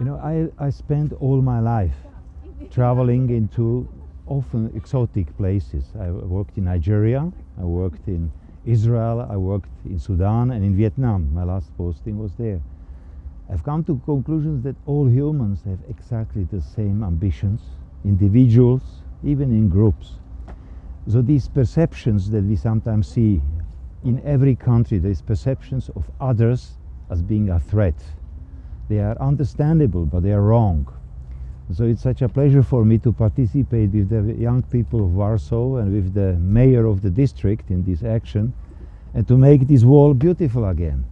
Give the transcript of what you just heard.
You know, I, I spent all my life traveling into often exotic places. I worked in Nigeria, I worked in Israel, I worked in Sudan and in Vietnam. My last posting was there. I've come to conclusions that all humans have exactly the same ambitions, individuals, even in groups. So these perceptions that we sometimes see in every country, these perceptions of others as being a threat. They are understandable, but they are wrong. So it's such a pleasure for me to participate with the young people of Warsaw and with the mayor of the district in this action and to make this wall beautiful again.